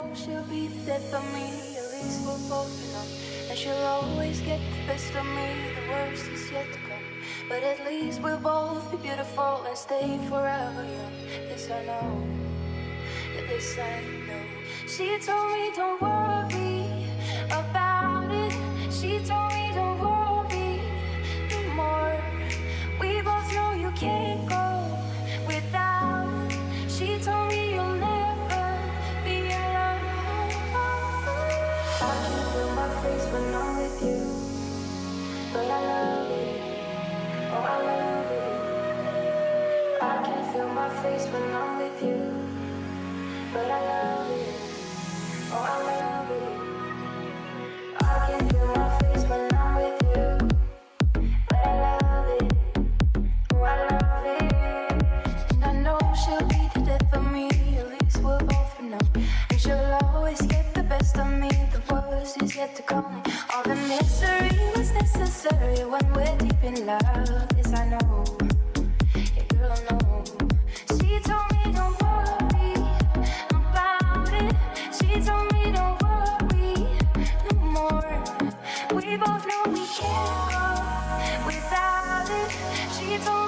know she'll be the death of me. At least we'll both know. And she'll always get the best of me. The worst is yet to come. But at least we'll both be beautiful and stay forever young. This I know. This I know. She told me don't worry Oh, face when I'm with you, but I love it. is yet to come. All the misery was necessary when we're deep in love Yes, I know, yeah, girl, I know. She told me don't worry about it. She told me don't worry no more. We both know we can't go without it. She told me.